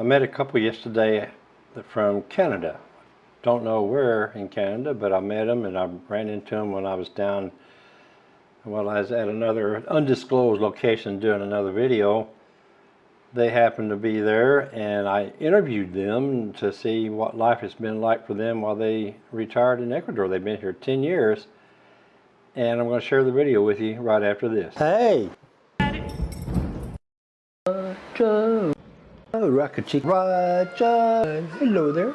I met a couple yesterday from Canada. Don't know where in Canada, but I met them and I ran into them when I was down, well, I was at another undisclosed location doing another video. They happened to be there and I interviewed them to see what life has been like for them while they retired in Ecuador. They've been here 10 years and I'm going to share the video with you right after this. Hey! Uh, Roger! Oh, Rocket Chick Roger! Hello there.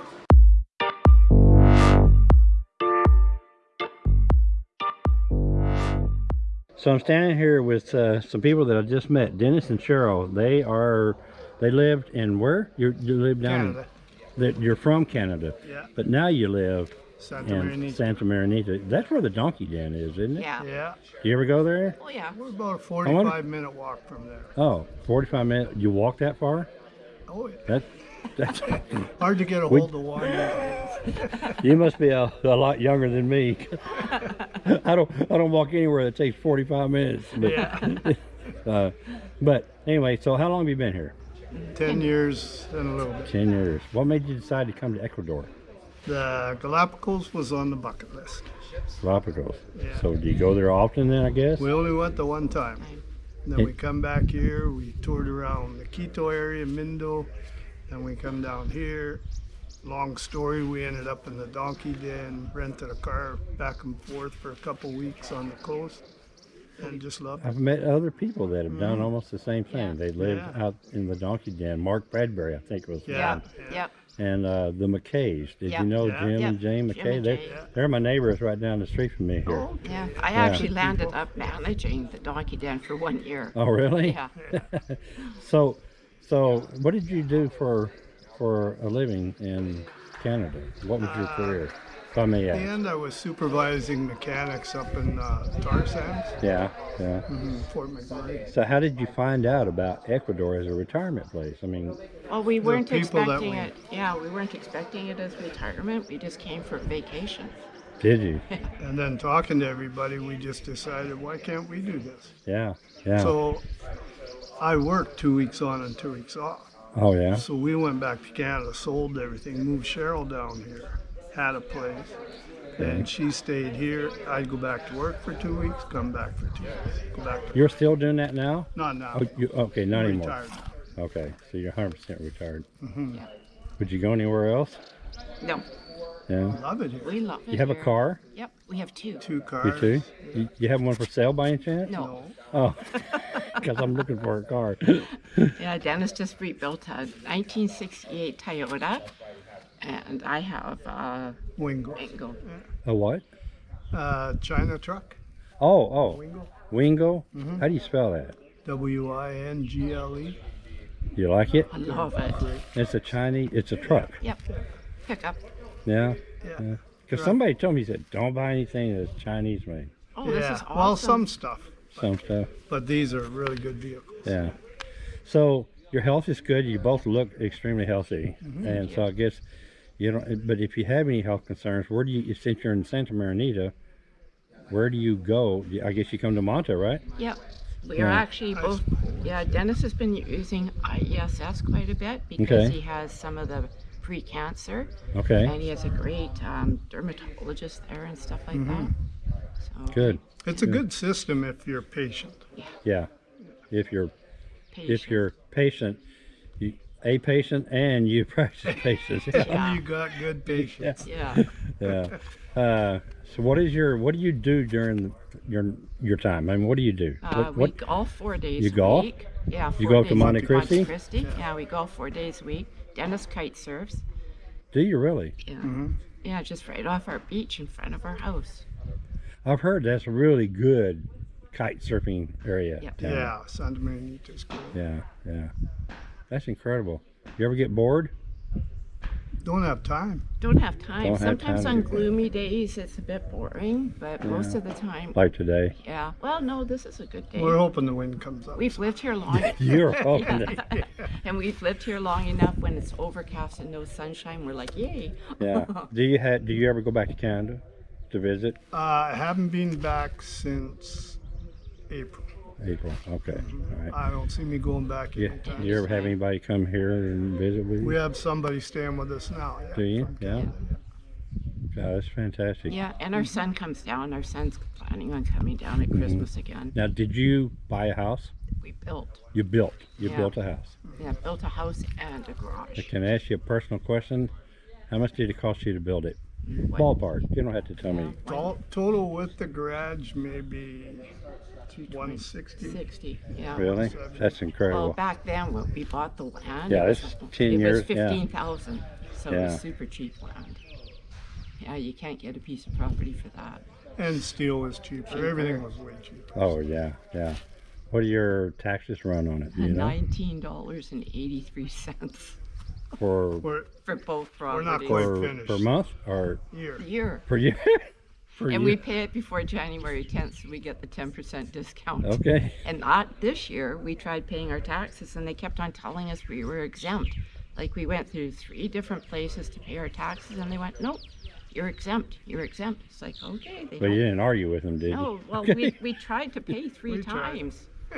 So I'm standing here with uh, some people that I just met, Dennis and Cheryl. They are, they lived in where? You you live down Canada. in, that you're from Canada. Yeah. But now you live Santa in Maria. Santa Marianita. That's where the donkey den is, isn't it? Yeah. Yeah, Do you ever go there? Oh, yeah. we're about a 45 minute walk from there. Oh, 45 minutes. You walk that far? Oh, yeah. That, that's, Hard to get a We- hold of one. you must be a, a lot younger than me. I don't, I don't walk anywhere that takes 45 minutes. But, Yeah. uh, but anyway, so how long have you been here? 10 years and a little bit. 10 years. What made you decide to come to Ecuador? The Galapagos was on the bucket list. Galapagos. Yeah. So do you go there often then, I guess? We only went the one time. Then It- we come back here, we toured around the Quito area, Mindo, then we come down here. Long story, we ended up in the donkey den, rented a car back and forth for a couple weeks on the coast, and just loved it. I've met other people that have done almost the same thing. Yeah. They lived Mm-hmm. Yeah. out in the donkey den. Mark Bradbury, I think was Yeah. one. Yep. Yep. And uh, the McKays. Did Yeah. you know Yeah. Jim Yeah. and Jane Jim McKay? and They're, Jane. they're my neighbors right down the street from me here. Oh, yeah. I Yeah. actually landed up managing the donkey den for one year. Oh, really? Yeah. So, so what did you do for for a living in Canada? What was your career? If I may At the end, I was supervising mechanics up in uh, tar sands, Yeah, yeah. mhm, Fort McMurray. So how did you find out about Ecuador as a retirement place? I mean, Well, we weren't expecting we- it. Yeah, we weren't expecting it as retirement. We just came for vacation. did you? And then talking to everybody, we just decided, why can't we do this? Yeah, yeah. So I worked two weeks on and two weeks off. oh, yeah. So we went back to Canada, sold everything, moved Cheryl down here, had a place. And she stayed here. I'd go back to work for two weeks, come back for two weeks, go back to You're still doing that now? Not now. Oh, you, okay, not I'm anymore. retired now. Okay, so you're 100% retired. Mm-hmm. Yeah. Would you go anywhere else? No, Yeah. Love it here. we love it. You have a car? Yep, we have two. Two cars. You cars. too? You, you have one for sale by any chance? No. No. Oh, because I'm looking for a car. Yeah, Dennis just rebuilt a 1968 Toyota, and I have a Wingle. Wingle. A what? Uh, China truck. Oh, oh, Wingle. Wingle? Mm-hmm. How do you spell that? W I N G L E. You like it? I love it. It's a Chinese, it's a truck. Yep. Pickup. Yeah? Yeah. Because Right. somebody told me, he said, don't buy anything that's Chinese made. Oh, this is awesome. Well, some stuff, Some stuff. but these are really good vehicles. Yeah. So your health is good. You both look extremely healthy, Mm-hmm. and so I guess you don't. But if you have any health concerns, where do you? Since you're in Santa Marianita, where do you go? I guess you come to Manta, right? Yep. We Yeah. are actually both, yeah, Dennis has been using IESS quite a bit because Okay. he has some of the pre-cancer Okay. and he has a great um, dermatologist there and stuff like that. So, Good. It's a good system if you're patient. Yeah. yeah. If you're patient. if you're patient, you a patient and you practice patience. Yeah. Yeah. You got good patience. Yeah. yeah. Uh, so what is your what do you do during your your time? I mean, what do you do? Uh, what, we what golf four days You a golf? week. Yeah, You go to Monte. Cristi? Monte Cristi. Yeah. we golf four days a week. Dennis kite surfs. do you really? Yeah. Mm-hmm. Yeah, just right off our beach in front of our house. I've heard that's a really good kite surfing area. Yep. down there. Yeah, Santa Marianita's good. Yeah, yeah. That's incredible. You ever get bored? Don't have time. Don't have time. Don't have Sometimes time on to- gloomy days it's a bit boring, but most of the time, Like today? yeah. Well, no, this is a good day. We're hoping the wind comes up. We've lived here long, You're hoping to, and we've lived here long enough. When it's overcast and no sunshine, we're like, yay! yeah. Do you have? Do you ever go back to Canada to visit? Uh, I haven't been back since April. April. Okay. Mm-hmm. All right. I don't see me going back Yeah. anytime. You ever have anybody come here and visit with you? We have somebody staying with us now. yeah, Do you? from Yeah. Canada. God, that's fantastic. Yeah, and our son comes down. Our son's planning on coming down at mm-hmm. Christmas again. Now, did you buy a house? We built, You built. You Yeah. built a house. yeah, built a house and a garage. Can I ask you a personal question? How much did it cost you to build it? Mm, what- Ballpark. You don't have to tell me. Tol- Total with the garage, maybe 220, 160. 60, yeah. Really? That's incredible. Well, incredible. back then when we bought the land, Yeah, it was, this is 10 it years, was yeah. fifteen thousand, so it Yeah. was super cheap land. Yeah, you can't get a piece of property for that. And steel was cheaper. Cheaper. Everything was way cheaper. Oh yeah, yeah. What do your taxes run on it? Do you know? Nineteen dollars and eighty-three cents For We're for both We're not properties. quite per, finished. per month or here. year. per year? per And year. we pay it before January tenth, so we get the ten percent discount. Okay. And not this year, we tried paying our taxes and they kept on telling us we were exempt. Like we went through three different places to pay our taxes and they went, nope, you're exempt, you're exempt. It's like, okay, they But you don't. didn't argue with them, did you? No, well, Okay. we, we tried to pay three times.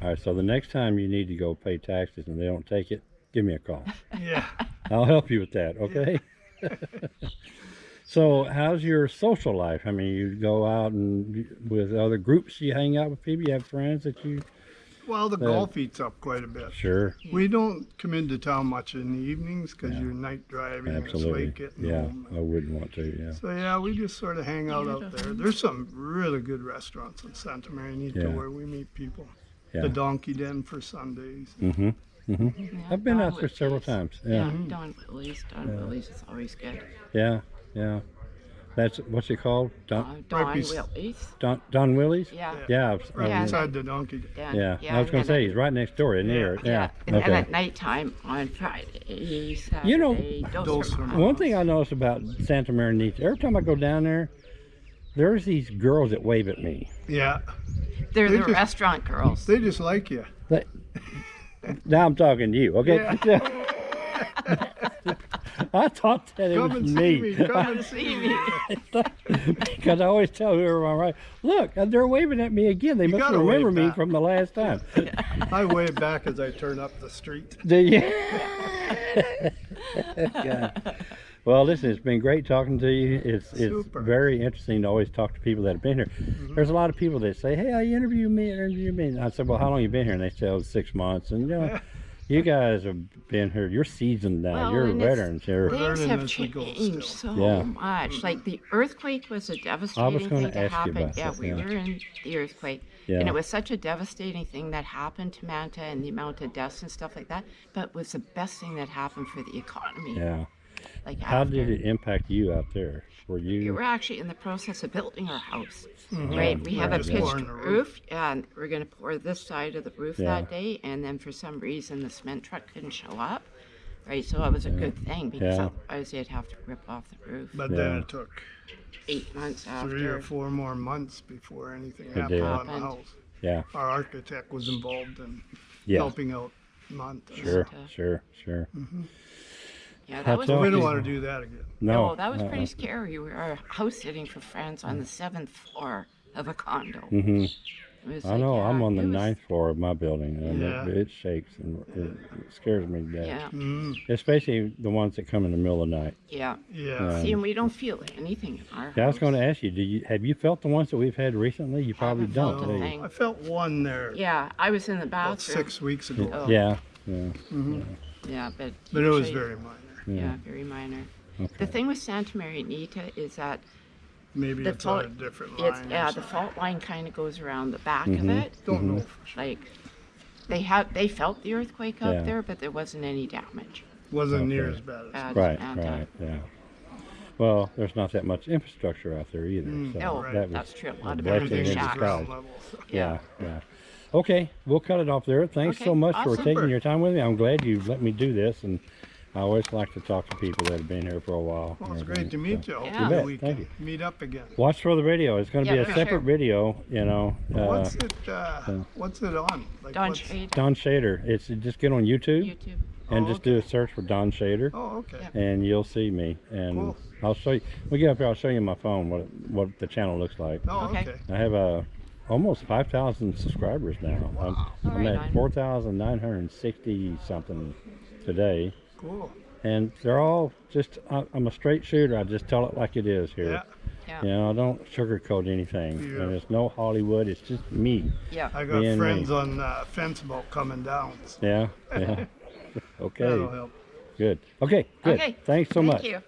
All right. So the next time you need to go pay taxes and they don't take it, give me a call. Yeah. I'll help you with that. Okay. So how's your social life? I mean, you go out and with other groups, you hang out with people, you have friends that you. Well, the Uh, golf eats up quite a bit. Sure. We don't come into town much in the evenings because Yeah. you're night driving. Absolutely. late getting Yeah. home. I wouldn't want to. Yeah. So yeah, we just sort of hang out out there. There's some really good restaurants in Santa Maria Yeah. where we meet people. Yeah. The Donkey Den for Sundays. Mm-hmm. Mm-hmm. Yeah, I've been Don out there several times. Yeah, Yeah. Don Willie's. Don Yeah. Willie's is always good. Yeah. Yeah. That's what's it called? Don Uh, Don bes- Willie's. Don, Don Willie's. Yeah. Yeah. I've- Right Yeah. inside the Donkey Den. Dan- Yeah. yeah, I was gonna say he's right next door, isn't he? Yeah. Yeah, Yeah. and then Okay. at nighttime on Friday, Saturday, You know, Dos Dos Hermanos. Hermanos. One thing I noticed about Santa Maria, every time I go down there, there's these girls that wave at me. Yeah. They're They the just- restaurant girls. They just like you. But, Now I'm talking to you, okay? I thought that it Come was and see me. me. Come and see me. because I always tell whoever I'm right, look, they're waving at me again. They must remember me from the last time. I wave back as I turn up the street. Do you? God. Well, listen, it's been great talking to you. It's it's Super. very interesting to always talk to people that have been here. Mm-hmm. There's a lot of people that say, "Hey, I interview me, interview me." And I said, "Well, how long you been here?" And they say, "Oh, six months." And you know, you guys have been here. You're seasoned now. Well, You're veterans here. Things have as we go changed so Yeah. much. Like the earthquake was a devastating gonna thing to ask you happen. about yeah, that, we yeah. were in the earthquake, Yeah. and it was such a devastating thing that happened to Manta and the amount of deaths and stuff like that. But it was the best thing that happened for the economy. Yeah. Like How after, did it impact you out there? Were you? We you? were actually in the process of building our house. Mhm. Right, we have a Right, Just pitched pouring roof, roof. and we're going to pour this side of the roof Yeah. that day, and then for some reason the cement truck couldn't show up. Right, so it was a good thing because Yeah. otherwise they'd have to rip off the roof. But then it took Eight months after. three or four more months before anything It happened did. on the house. Yeah. Our architect was involved in Yeah. helping out Monte. Sure. tough. Sure. Sure. Yeah, How that was tough? We pretty, don't want to do that again. No. no, that was uh-uh. pretty scary. We were house sitting for friends on the seventh floor of a condo. Mhm. I like, know. yeah, I'm on the it was- ninth floor of my building, and Yeah. it, it shakes and it, it scares me to death. Yeah, Mm, Especially the ones that come in the middle of the night. yeah. yeah. See, and we don't feel anything in our Yeah, I was going to ask you, do you have you felt the ones that we've had recently? You probably Haven't don't. felt you? I felt one there Yeah, I was in the about bathroom. six weeks ago, Oh. Yeah. Yeah. Yeah, but but it was very minor. Yeah, very minor. Okay. The thing with Santa Marianita is that Maybe The it's on a fault- different line. it's yeah, the fault line kind of goes around the back Mhm. of it. Don't know for sure. Like they had they felt the earthquake up Yeah. there, but there wasn't any damage. Wasn't near as bad as Bad. Right. And, uh, Right. Yeah. Well, there's not that much infrastructure out there either. Mm. so No, that was that's true. A a lot of blessing everything everything is in shacks. ground level. so. Yeah. Yeah. Okay, we'll cut it off there. Thanks so Okay, much for taking your time with me. I'm glad you let me do this, and I always like to talk to people that have been here for a while. Well, it's great to meet so. you. You bet. we Thank can meet up again. Watch for the video. It's going to Yeah, be a separate sure. video. You know, uh, What's it? Uh, what's it on? Like Don what's- Shade, Don Shader. It's just get on YouTube YouTube. and Oh, just do a search for Don Shader, Oh, okay. Yeah. and you'll see me. And Cool. I'll show you. We get up here. I'll show you my phone what what the channel looks like. Oh, Okay. okay. I have a almost 5,000 subscribers now. I'm, I'm Right at 4,960 something today. Cool. And they're all just, I, I'm a straight shooter. I just tell it like it is here. Yeah. Yeah. You know, I don't sugarcoat anything. Yeah. And it's no Hollywood. It's just me. Yeah. I got Being friends me. on uh, fence boat coming down. So Yeah. Yeah. okay. that'll help. Good. Okay. Good. Okay. Thanks so Thank much. you.